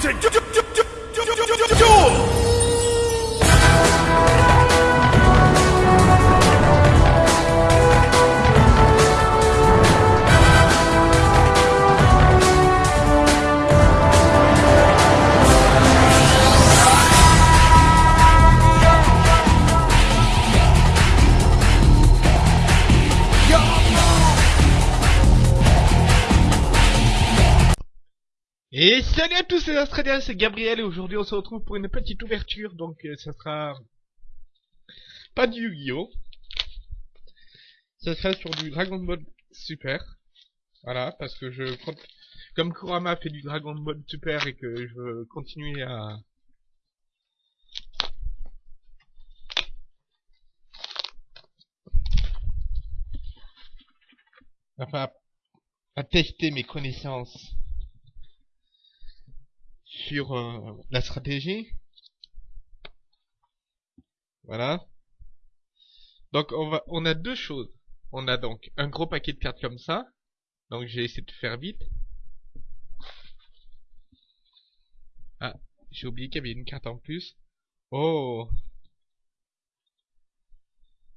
to do. do, do. Et salut à tous les Australiens, c'est Gabriel et aujourd'hui on se retrouve pour une petite ouverture, donc euh, ça sera pas du Yu-Gi-Oh! Ça sera sur du Dragon Ball Super. Voilà, parce que je comme Kurama fait du Dragon Ball Super et que je veux continuer à enfin à tester mes connaissances euh, la stratégie. Voilà. Donc on a deux choses. On a donc un gros paquet de cartes comme ça. Donc j'ai essayé de faire vite. Ah, j'ai oublié qu'il y avait une carte en plus. Oh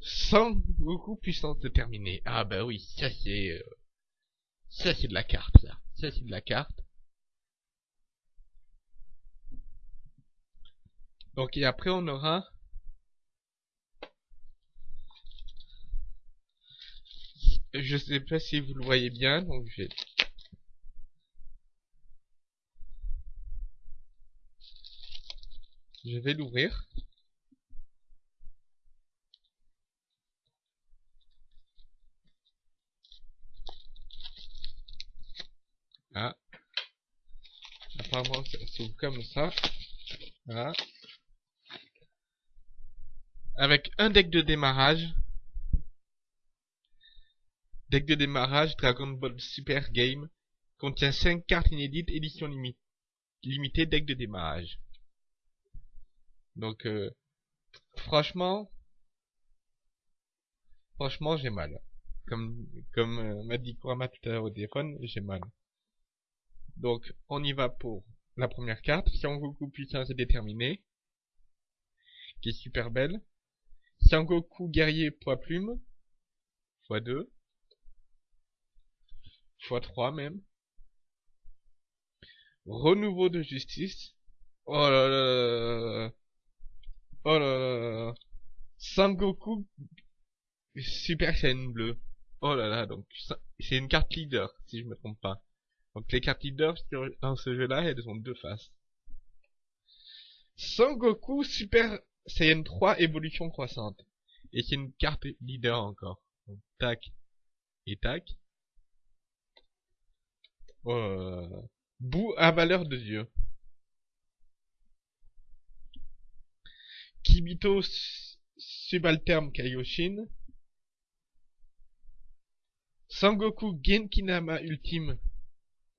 Sans beaucoup puissance déterminée. Ah bah oui, ça c'est... Euh, ça c'est de la carte, ça. Ça c'est de la carte. Donc et après on aura je sais pas si vous le voyez bien donc je vais je vais l'ouvrir. Ah. Apparemment ça s'ouvre comme ça. Voilà avec un deck de démarrage. Deck de démarrage Dragon Ball Super Game contient 5 cartes inédites édition limitée deck de démarrage. Donc euh, franchement franchement j'ai mal. Comme comme euh, m'a dit Kurama tout à l'heure au téléphone, j'ai mal. Donc on y va pour la première carte, Sangoku puissance déterminée, qui est super belle. Sangoku guerrier poids plume. x2. x3 même. Renouveau de justice. Oh là là. Oh là là. Sangoku Super Saiyan bleu. Oh là là, donc c'est une carte leader, si je me trompe pas. Donc les cartes leaders dans ce jeu-là, elles ont deux faces. Sangoku Super Saiyan 3 évolution croissante. Et c'est une carte leader encore. Tac et tac. Oh, bout à valeur de Dieu. Kibito subalterne Kaioshin. Sangoku Genkinama ultime.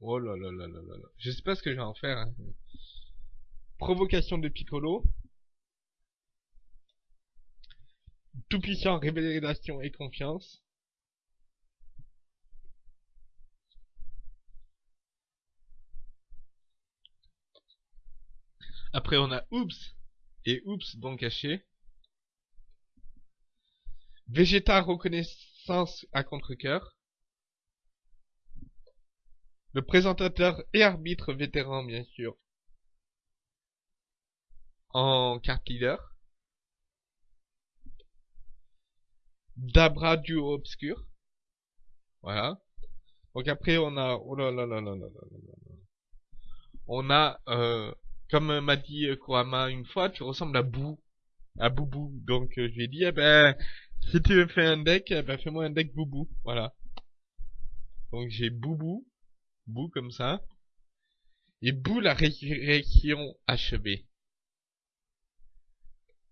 Oh là là là là là. Je sais pas ce que je vais en faire. Hein. Provocation de Piccolo. Tout-puissant, révélation et confiance. Après, on a Oups et Oups donc caché. Végéta reconnaissance à contre-cœur. Le présentateur et arbitre vétéran, bien sûr. En carte leader. Dabra duo obscur. Voilà. Donc après on a oh là là là là là là On a euh, comme m'a dit euh, Kurama une fois, tu ressembles à Bou, à Boubou. Donc euh, je lui ai dit eh ben si tu veux faire un deck, eh ben fais-moi un deck Boubou. Voilà. Donc j'ai Boubou, Bou comme ça. Et Bou la résurrection achevée.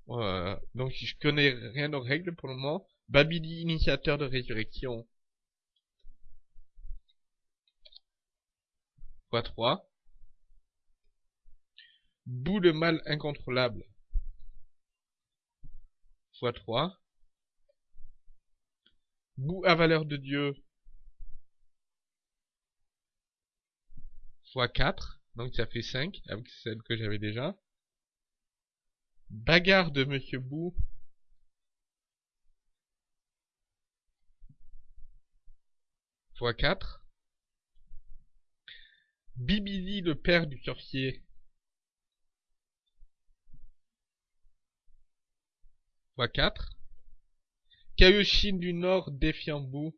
Voilà. Donc je connais rien aux règles pour le moment. Babidi, initiateur de résurrection. x3. Bout de mal incontrôlable. x3. Bout à valeur de Dieu. x4. Donc ça fait 5 avec celle que j'avais déjà. Bagarre de Monsieur Bou. Fois 4. Bibili le père du sorcier. Fois 4. Kaioshin du Nord défiant Bou.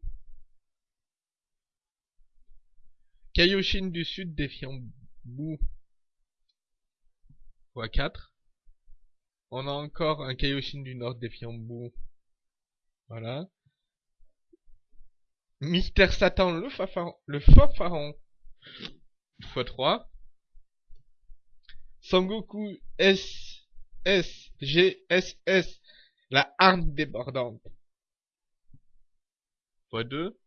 Kaioshin du Sud défiant Bou. Fois 4. On a encore un Kaioshin du Nord défiant Bou. Voilà. Mister Satan le fafaron, le fanfaron. Fois 3. Sangoku S, S, G, S, S. La arme débordante. Fois 2.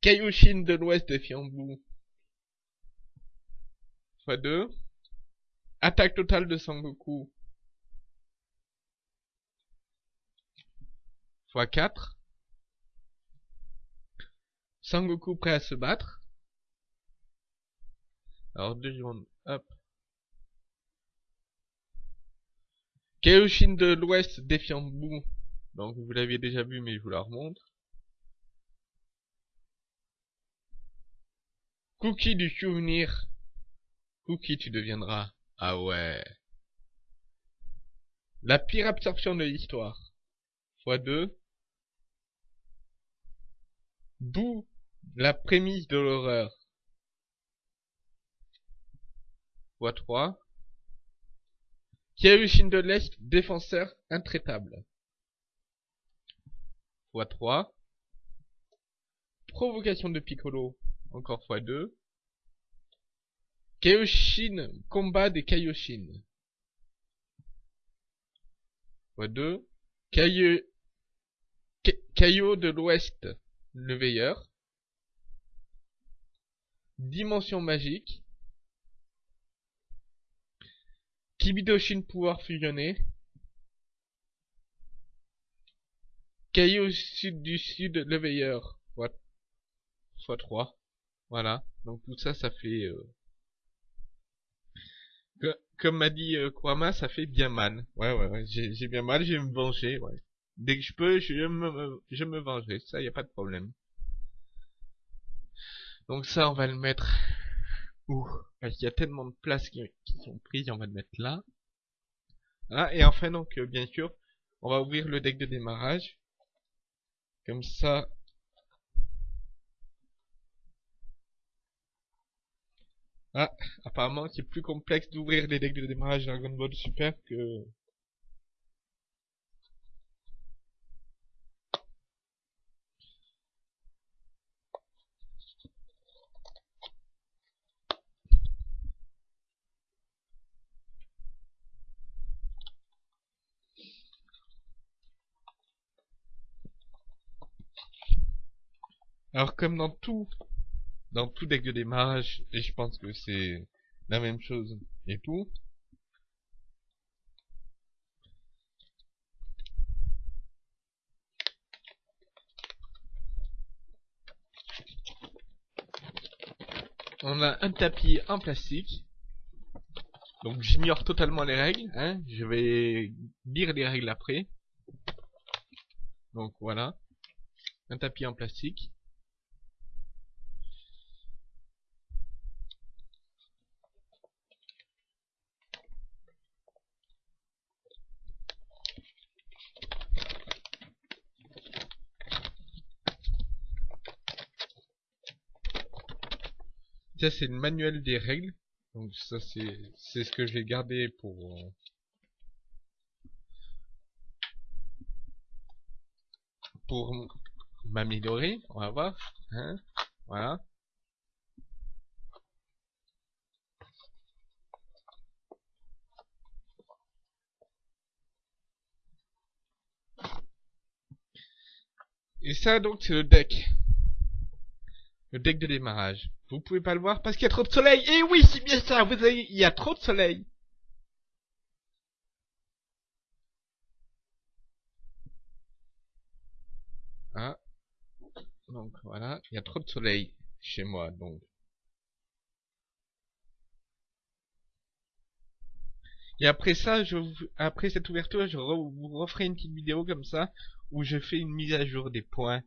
Kaioshin de l'Ouest défiant Bou. Fois 2. Attaque totale de Sangoku. Fois 4. Sangoku prêt à se battre. Alors deux secondes, hop. Kaioshin de l'Ouest défiant Bou. Donc vous l'aviez déjà vu mais je vous la remontre. Cookie du souvenir. Cookie tu deviendras. Ah ouais. La pire absorption de l'histoire. Fois 2. Bou la prémisse de l'horreur. Fois 3. Kaioshin de l'Est, défenseur intraitable. Fois 3. Provocation de Piccolo, encore fois 2. Kaioshin, combat des Kaioshin. Fois 2. Kaio, Kaio de l'Ouest, le veilleur. Dimension magique. Kibidoshin pouvoir fusionné. Caillou sud du sud, le veilleur. Fois, fois 3. Voilà. Donc tout ça, ça fait... Euh... comme m'a dit euh, Kwama, ça fait bien mal. Ouais, ouais, ouais. J'ai bien mal, je vais me venger, ouais. Dès que je peux, je me, je me vengerai. Ça, y a pas de problème. Donc ça, on va le mettre... Ouh, parce qu'il y a tellement de places qui, sont prises, on va le mettre là. Ah, et enfin, donc, euh, bien sûr, on va ouvrir le deck de démarrage. Comme ça... Ah, apparemment, c'est plus complexe d'ouvrir les decks de démarrage Dragon Ball Super que... Alors comme dans tout, dans tout deck de démarrage, et je pense que c'est la même chose et tout, on a un tapis en plastique. Donc j'ignore totalement les règles. Hein. Je vais lire les règles après. Donc voilà. Un tapis en plastique. Ça c'est le manuel des règles. Donc ça c'est ce que je vais garder pour euh, pour m'améliorer. On va voir. Hein voilà. Et ça donc c'est le deck. Le deck de démarrage. Vous pouvez pas le voir parce qu'il y a trop de soleil. Et oui, c'est bien ça, il y a trop de soleil. Ah. Donc voilà, il y a trop de soleil chez moi, donc. Et après ça, je, après cette ouverture, je vous referai une petite vidéo comme ça, où je fais une mise à jour des points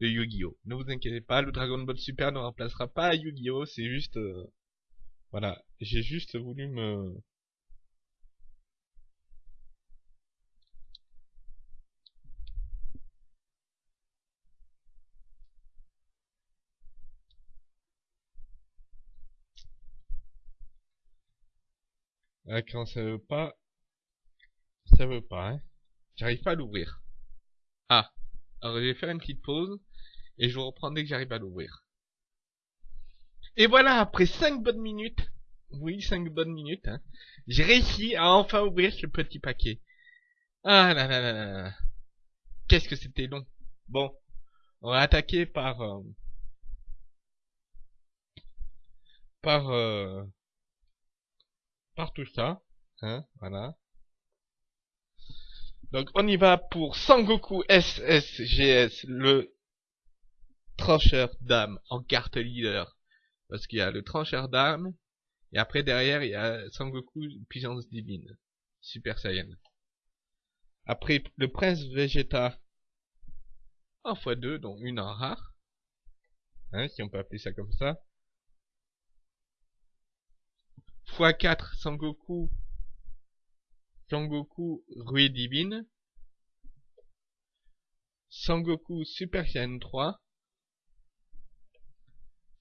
de Yu-Gi-Oh! Ne vous inquiétez pas, le Dragon Ball Super ne remplacera pas Yu-Gi-Oh! C'est juste... Euh, voilà, j'ai juste voulu me... Ah, quand ça veut pas, ça veut pas, hein. J'arrive pas à l'ouvrir. Ah, alors je vais faire une petite pause et je vous reprends dès que j'arrive à l'ouvrir. Et voilà, après 5 bonnes minutes, oui, 5 bonnes minutes, hein, j'ai réussi à enfin ouvrir ce petit paquet. Ah là là là là. Qu'est-ce que c'était long. Bon, on va attaquer par... Euh, par... Euh, par tout ça. Hein, voilà. Donc on y va pour Sangoku SSGS, le trancheur d'âme en carte leader. Parce qu'il y a le trancheur d'âme, et après derrière il y a Sangoku puissance divine, Super Saiyan. Après le prince Vegeta en x2, donc une en rare. Hein, si on peut appeler ça comme ça. x4 Sangoku Sangoku Rue Divine, Sangoku Super Saiyan 3,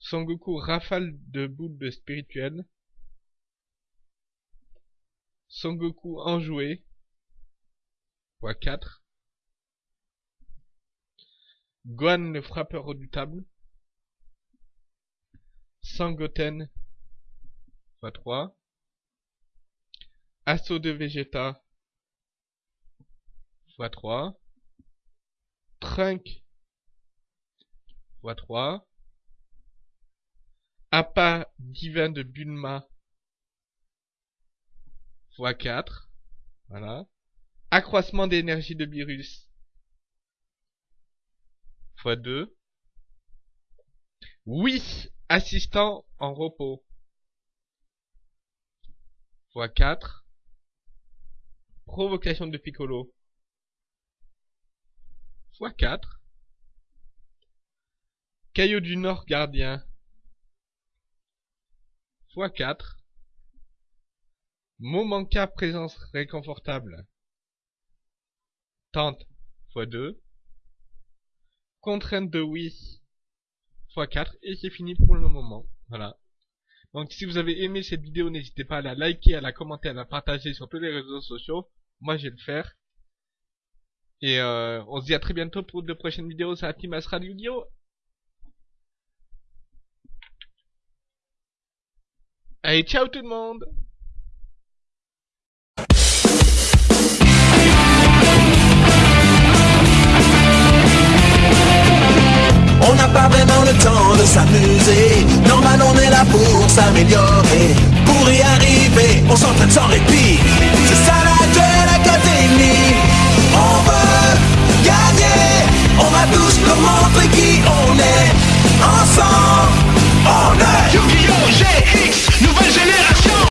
Sangoku Rafale de boule spirituelle, Sangoku Enjoué, x4, Gohan le frappeur redoutable, Sangoten. X3, Assaut de Vegeta. X3. Trunk x3. Appât divin de Bulma x4. Voilà. Accroissement d'énergie de Virus x2. Oui, assistant en repos x4. Provocation de Piccolo. x4. Caillou du Nord gardien. X4. Momenca présence réconfortable. Tente x2. Contrainte de oui x4. Et c'est fini pour le moment. Voilà. Donc si vous avez aimé cette vidéo, n'hésitez pas à la liker, à la commenter, à la partager sur tous les réseaux sociaux. Moi, je vais le faire. Et euh, on se dit à très bientôt pour de prochaines vidéos sur la Team Astral! Allez, ciao tout le monde. On n'a pas vraiment le temps de s'amuser. Normal on est là pour s'améliorer. Pour y arriver, on s'entraîne sans répit. C'est ça la Duel Académie. On veut gagner. On va tous nous montrer qui on est. Ensemble Yu-Gi-Oh! GX, nouvelle génération